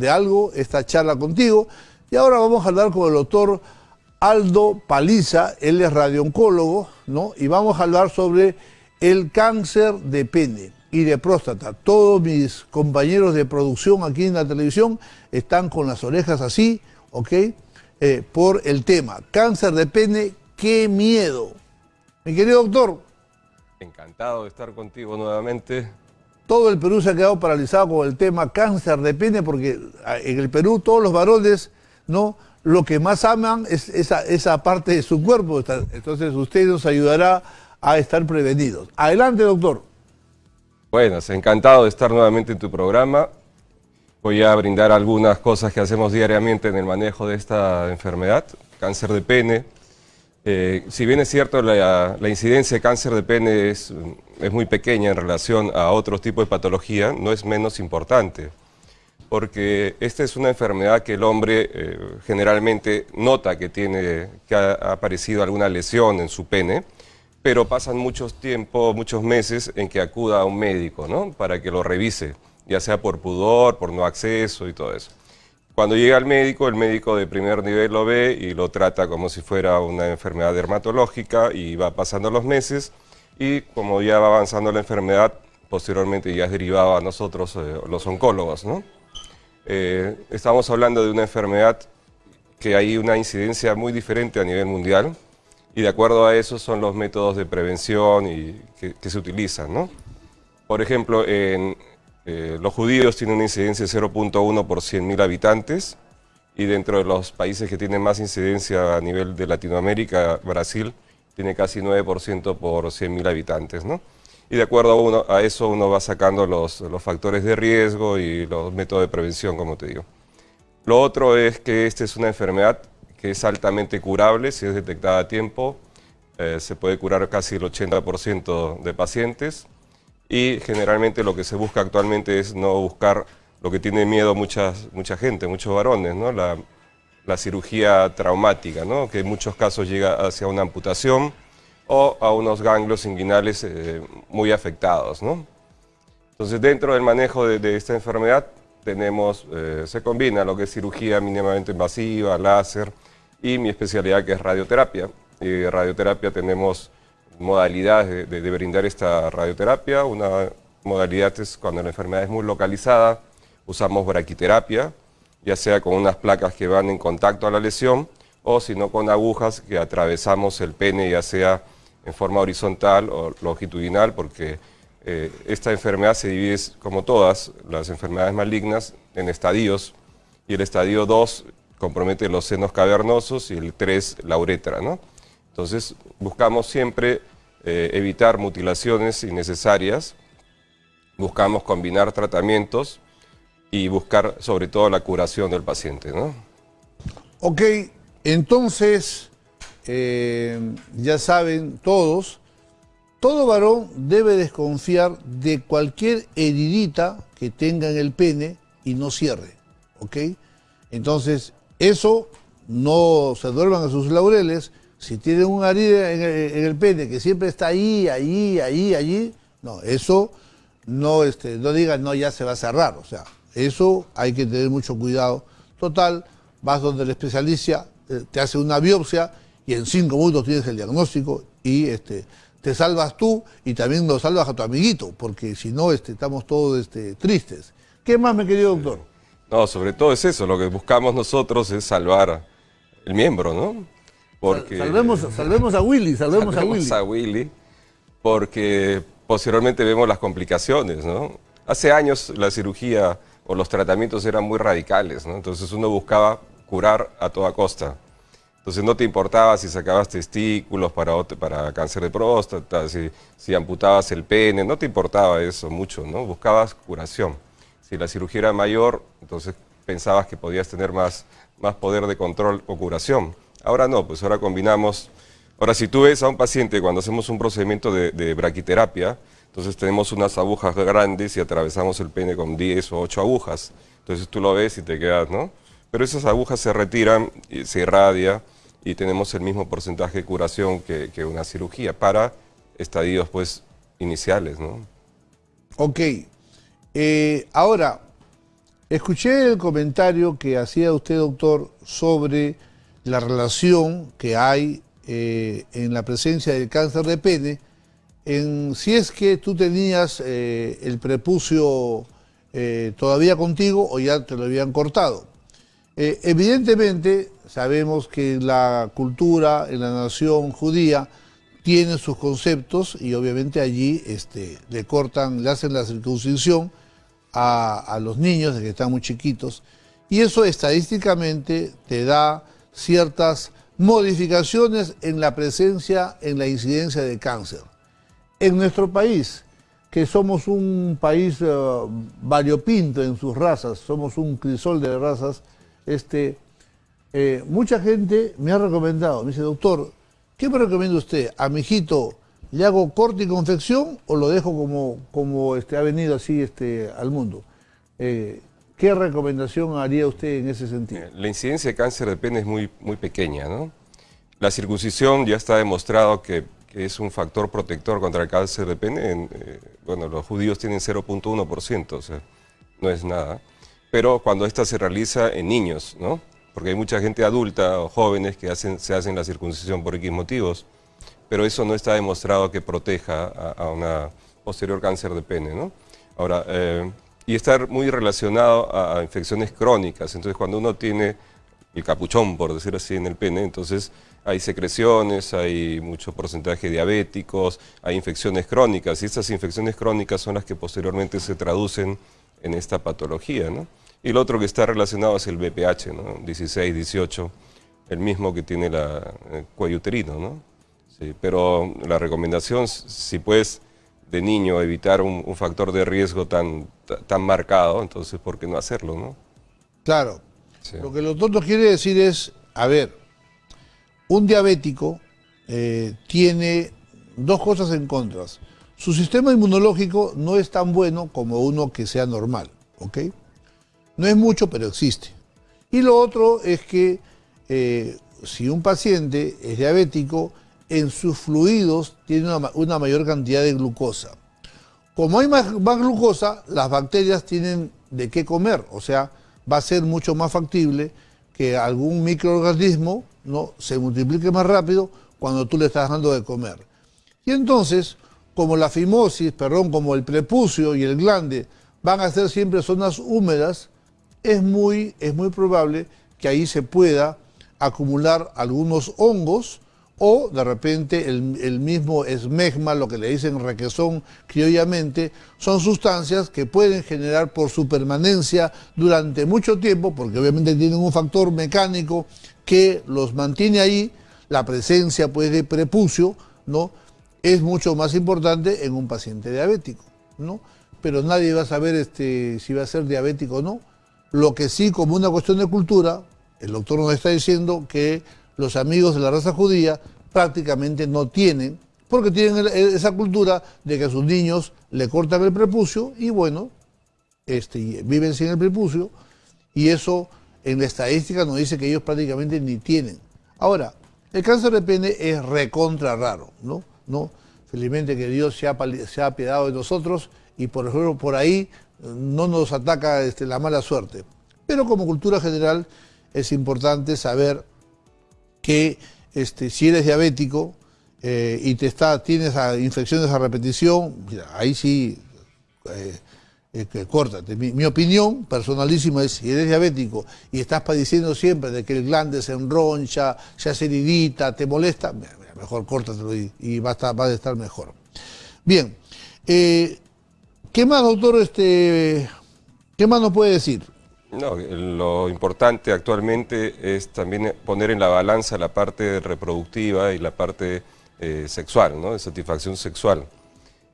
de algo esta charla contigo. Y ahora vamos a hablar con el doctor Aldo Paliza, él es radiooncólogo, ¿no? Y vamos a hablar sobre el cáncer de pene y de próstata. Todos mis compañeros de producción aquí en la televisión están con las orejas así, ¿ok? Eh, por el tema. Cáncer de pene, qué miedo. Mi querido doctor. Encantado de estar contigo nuevamente. Todo el Perú se ha quedado paralizado con el tema cáncer de pene porque ah, en el Perú todos los varones, ¿no? Lo que más aman es esa, esa parte de su cuerpo. Entonces usted nos ayudará a estar prevenidos. Adelante, doctor. Bueno, encantado de estar nuevamente en tu programa. Voy a brindar algunas cosas que hacemos diariamente en el manejo de esta enfermedad, cáncer de pene. Eh, si bien es cierto, la, incidencia de cáncer de pene es, es, muy pequeña en relación a otros tipos de patología, no es menos importante, porque esta es una enfermedad que el hombre eh, generalmente nota que, tiene, que ha aparecido alguna lesión en su pene, pero pasan muchos tiempos, muchos meses en que acuda a un médico, ¿no? Para que lo revise, ya sea por pudor, por no acceso y todo eso. Cuando llega al médico, el médico de primer nivel lo ve y lo trata como si fuera una enfermedad dermatológica y va pasando los meses y como ya va avanzando la enfermedad, posteriormente ya es derivado a nosotros, eh, los oncólogos, ¿no? Eh, estamos hablando de una enfermedad que hay una incidencia muy diferente a nivel mundial, y de acuerdo a eso son los métodos de prevención y que, se utilizan. ¿no? Por ejemplo, en, eh, los judíos tienen una incidencia de 0.1 por 100.000 habitantes y dentro de los países que tienen más incidencia a nivel de Latinoamérica, Brasil tiene casi 9% por 100.000 habitantes. ¿no? Y de acuerdo a, eso uno va sacando los, los factores de riesgo y los métodos de prevención, como te digo. Lo otro es que esta es una enfermedad que es altamente curable si es detectada a tiempo. Eh, se puede curar casi el 80% de pacientes y generalmente lo que se busca actualmente es no buscar lo que tiene miedo muchas, mucha gente, muchos varones, ¿no? la, cirugía traumática, ¿no? que en muchos casos llega hacia una amputación o a unos ganglios inguinales eh, muy afectados. ¿no? Entonces dentro del manejo de esta enfermedad tenemos, eh, se combina lo que es cirugía mínimamente invasiva, láser y mi especialidad que es radioterapia. Y radioterapia tenemos modalidades de, brindar esta radioterapia. Una modalidad es cuando la enfermedad es muy localizada, usamos braquiterapia, ya sea con unas placas que van en contacto a la lesión o si no con agujas que atravesamos el pene ya sea en forma horizontal o longitudinal porque eh, esta enfermedad se divide, como todas las enfermedades malignas, en estadios, y el estadio 2 compromete los senos cavernosos y el 3 la uretra. ¿no? Entonces buscamos siempre eh, evitar mutilaciones innecesarias, buscamos combinar tratamientos y buscar sobre todo la curación del paciente. ¿no? Ok, entonces eh, ya saben todos todo varón debe desconfiar de cualquier heridita que tenga en el pene y no cierre, ¿ok? Entonces, eso no se duerman a sus laureles. Si tienen una herida en el, pene que siempre está ahí, ahí, ahí, allí, no, eso no, este, no digan, no, ya se va a cerrar. O sea, eso hay que tener mucho cuidado. Total, vas donde el especialista, eh, te hace una biopsia y en cinco minutos tienes el diagnóstico y este, te salvas tú y también lo salvas a tu amiguito, porque si no este, estamos todos este, tristes. ¿Qué más, mi querido doctor? No, sobre todo es eso, lo que buscamos nosotros es salvar el miembro, ¿no? Porque, salvemos, salvemos a Willy, salvemos, a Willy. a Willy, porque posteriormente vemos las complicaciones, ¿no? Hace años la cirugía o los tratamientos eran muy radicales, ¿no? Entonces uno buscaba curar a toda costa. Entonces no te importaba si sacabas testículos para, para cáncer de próstata, si, si amputabas el pene, no te importaba eso mucho, ¿no? Buscabas curación. Si la cirugía era mayor, entonces pensabas que podías tener más, más poder de control o curación. Ahora no, pues ahora combinamos... Ahora, si tú ves a un paciente cuando hacemos un procedimiento de, braquiterapia, entonces tenemos unas agujas grandes y atravesamos el pene con 10 o 8 agujas. Entonces tú lo ves y te quedas, ¿no? Pero esas agujas se retiran, y se irradia, y tenemos el mismo porcentaje de curación que, una cirugía para estadios pues iniciales. ¿no? Ok. Eh, ahora, Escuché el comentario que hacía usted, doctor, sobre la relación que hay eh, en la presencia del cáncer de pene, en si es que tú tenías eh, el prepucio eh, todavía contigo o ya te lo habían cortado. evidentemente, sabemos que la cultura en la nación judía tiene sus conceptos y obviamente allí este, le cortan, le hacen la circuncisión a, los niños que están muy chiquitos y eso estadísticamente te da ciertas modificaciones en la presencia, en la incidencia de cáncer. En nuestro país, que somos un país eh, variopinto en sus razas, somos un crisol de razas, este, eh, mucha gente me ha recomendado, me dice, doctor, ¿qué me recomienda usted? ¿A mi hijito le hago corte y confección o lo dejo como, como este, ha venido así este, al mundo? Eh, ¿Qué recomendación haría usted en ese sentido? La incidencia de cáncer de pene es muy, muy pequeña, ¿no? La circuncisión ya está demostrado que, es un factor protector contra el cáncer de pene. Eh, bueno, los judíos tienen 0.1%, o sea, no es nada. Pero cuando esta se realiza en niños, ¿no? Porque hay mucha gente adulta o jóvenes que hacen, se hacen la circuncisión por X motivos, pero eso no está demostrado que proteja a, una posterior cáncer de pene, ¿no? Ahora, eh, y estar muy relacionado a, infecciones crónicas. Entonces, cuando uno tiene el capuchón, por decir así, en el pene, entonces hay secreciones, hay mucho porcentaje de diabéticos, hay infecciones crónicas, y estas infecciones crónicas son las que posteriormente se traducen en esta patología. ¿no? Y lo otro que está relacionado es el BPH, ¿no? 16, 18, el mismo que tiene la, el cuello uterino. ¿no? Sí, pero la recomendación, si puedes de niño evitar un, factor de riesgo tan, tan marcado, entonces ¿por qué no hacerlo? ¿no? Claro. Lo que los doctor quiere decir es, a ver, un diabético eh, tiene dos cosas en contra. Su sistema inmunológico no es tan bueno como uno que sea normal, ¿ok? No es mucho, pero existe. Y lo otro es que eh, si un paciente es diabético, en sus fluidos tiene una, mayor cantidad de glucosa. Como hay más, glucosa, las bacterias tienen de qué comer, o sea, va a ser mucho más factible que algún microorganismo ¿no? se multiplique más rápido cuando tú le estás dando de comer. Y entonces, como la fimosis, perdón, como el prepucio y el glande van a ser siempre zonas húmedas, es muy, es muy probable que ahí se pueda acumular algunos hongos o de repente el, mismo esmegma, lo que le dicen requesón criollamente, son sustancias que pueden generar por su permanencia durante mucho tiempo, porque obviamente tienen un factor mecánico que los mantiene ahí, la presencia pues de prepucio, ¿no? es mucho más importante en un paciente diabético, ¿no? Pero nadie va a saber este, si va a ser diabético o no. Lo que sí, como una cuestión de cultura, el doctor nos está diciendo que los amigos de la raza judía prácticamente no tienen, porque tienen esa cultura de que a sus niños le cortan el prepucio y bueno, este, viven sin el prepucio y eso en la estadística nos dice que ellos prácticamente ni tienen. Ahora, el cáncer de pene es recontra raro, ¿no? ¿No? Felizmente que Dios se ha, se ha apiadado de nosotros y por ejemplo por ahí no nos ataca este, la mala suerte. Pero como cultura general es importante saber que este, si eres diabético eh, y te está, tienes infecciones a repetición, ahí sí, eh, eh córtate. Mi, opinión personalísima es, si eres diabético y estás padeciendo siempre de que el glande se enroncha, se hace heridita, te molesta, mejor córtatelo y, va, a estar, va a estar mejor. Bien, eh, ¿qué más, doctor, este, qué más nos puede decir? No, lo importante actualmente es también poner en la balanza la parte reproductiva y la parte eh, sexual, ¿no? de satisfacción sexual.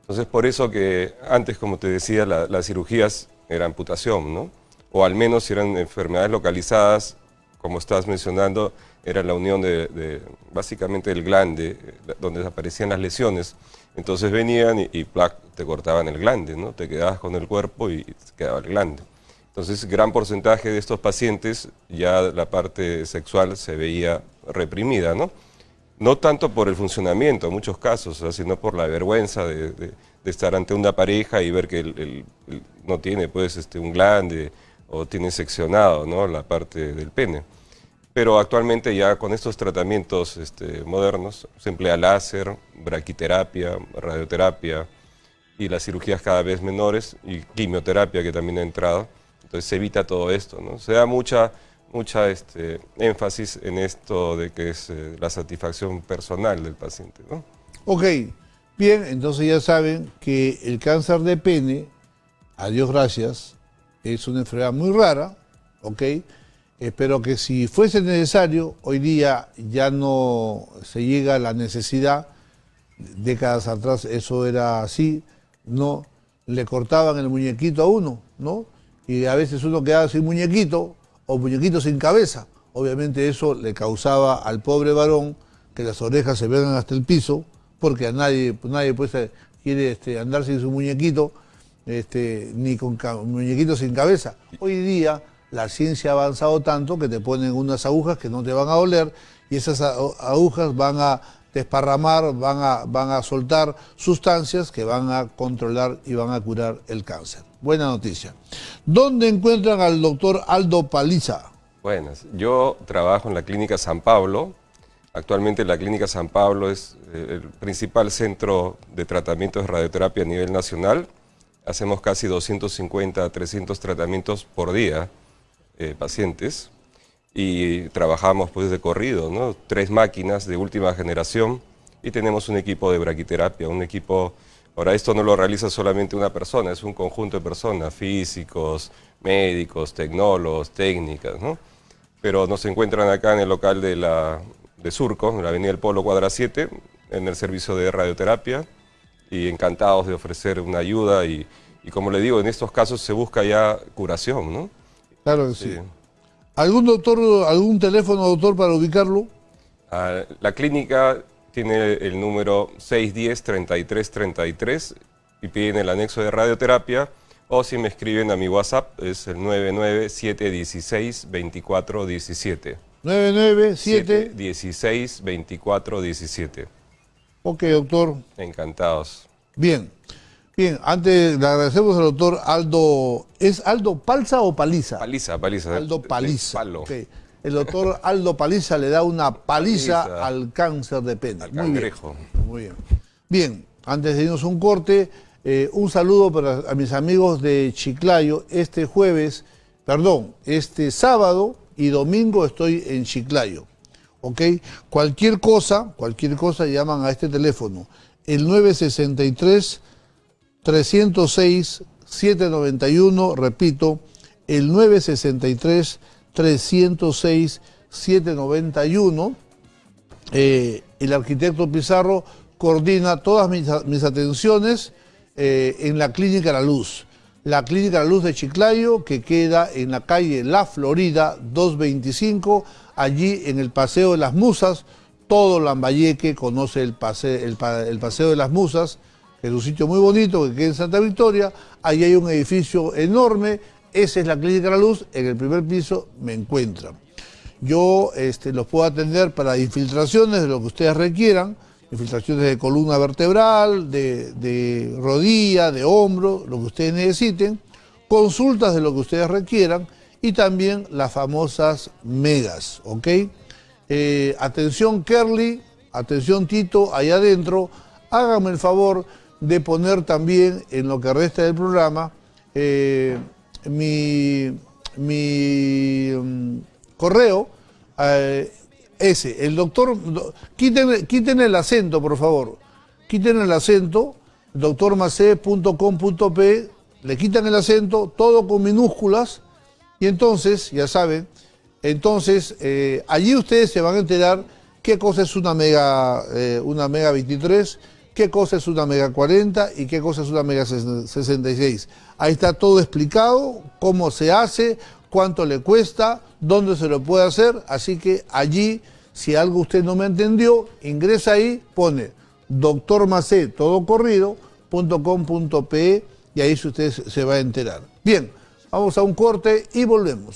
Entonces, por eso que antes, como te decía, las cirugías eran amputación, ¿no? o al menos si eran enfermedades localizadas, como estás mencionando, era la unión de, básicamente del glande, donde aparecían las lesiones. Entonces venían y, y te cortaban el glande, ¿no? te quedabas con el cuerpo y quedaba el glande. Entonces, gran porcentaje de estos pacientes ya la parte sexual se veía reprimida, ¿no? No tanto por el funcionamiento en muchos casos, sino por la vergüenza de, estar ante una pareja y ver que él, no tiene pues este, un glande o tiene seccionado ¿no? la parte del pene. Pero actualmente ya con estos tratamientos este, modernos se emplea láser, braquiterapia, radioterapia y las cirugías cada vez menores y quimioterapia que también ha entrado. Entonces se evita todo esto, ¿no? Se da mucha, mucha este, énfasis en esto de que es eh, la satisfacción personal del paciente, ¿no? Ok, bien, entonces ya saben que el cáncer de pene, a Dios gracias, es una enfermedad muy rara, ¿ok? Espero que si fuese necesario, hoy día ya no se llega a la necesidad, décadas atrás eso era así, ¿no? Le cortaban el muñequito a uno, ¿no? Y a veces uno quedaba sin muñequito o muñequito sin cabeza. Obviamente eso le causaba al pobre varón que las orejas se vengan hasta el piso, porque a nadie, nadie pues, quiere este, andar sin su muñequito, este, ni con muñequito sin cabeza. Hoy día la ciencia ha avanzado tanto que te ponen unas agujas que no te van a doler y esas agujas van a desparramar, van a, van a soltar sustancias que van a controlar y van a curar el cáncer. Buena noticia. ¿Dónde encuentran al doctor Aldo Paliza? Buenas. Yo trabajo en la Clínica San Pablo, Actualmente la Clínica San Pablo es eh, el principal centro de tratamiento de radioterapia a nivel nacional. Hacemos casi 250 a 300 tratamientos por día, eh, pacientes, y trabajamos pues de corrido, ¿no? Tres máquinas de última generación y tenemos un equipo de braquiterapia, un equipo... Ahora esto no lo realiza solamente una persona, es un conjunto de personas, físicos, médicos, tecnólogos, técnicas, ¿no? Pero nos encuentran acá en el local de la de Surco, en la Avenida del Polo Cuadra 7, en el servicio de radioterapia y encantados de ofrecer una ayuda y, como le digo, en estos casos se busca ya curación, ¿no? Claro que sí. ¿Algún doctor, algún teléfono, doctor, para ubicarlo? Ah, la clínica tiene el número 610-3333 y piden el anexo de radioterapia o si me escriben a mi WhatsApp es el 997162417. 997 16 24 17. Ok, doctor. Encantados. Bien. Bien, antes le agradecemos al doctor Aldo. ¿Es Aldo Palza o Paliza? Paliza, Paliza. Aldo Paliza. El doctor Aldo Paliza le da una paliza, al cáncer de pene. Al Muy. Bien. Muy bien. Bien, antes de irnos un corte, eh, un saludo para a mis amigos de Chiclayo. Este jueves, perdón, este sábado y domingo estoy en Chiclayo. ¿Ok? Cualquier cosa, cualquier cosa llaman a este teléfono. El 963 306 791, repito, el 963 306 791. el arquitecto Pizarro coordina todas mis, atenciones eh, en la Clínica La Luz la Clínica La Luz de Chiclayo, que queda en la calle La Florida 225, allí en el Paseo de las Musas. Todo Lambayeque conoce el, el, Paseo de las Musas, que es un sitio muy bonito que queda en Santa Victoria. Allí hay un edificio enorme, esa es la Clínica La Luz, en el primer piso me encuentran. Yo este, los puedo atender para infiltraciones de lo que ustedes requieran, infiltraciones de columna vertebral, de, rodilla, de hombro, lo que ustedes necesiten, consultas de lo que ustedes requieran. Y también las famosas megas, ¿ok? Eh, atención Kerly, atención Tito, allá adentro, háganme el favor de poner también en lo que resta del programa eh, mi, mi mm, correo, eh, ese, el doctor, quiten, el acento, por favor. Quiten el acento, doctormacé.com.p, le quitan el acento, todo con minúsculas, y entonces, ya saben, entonces eh, allí ustedes se van a enterar qué cosa es una mega, eh, una mega 23, qué cosa es una mega 40 y qué cosa es una mega 66. Ahí está todo explicado, cómo se hace, cuánto le cuesta, dónde se lo puede hacer, así que allí, si algo usted no me entendió, ingresa ahí, pone doctormacé, y ahí usted se va a enterar. Bien, vamos a un corte y volvemos.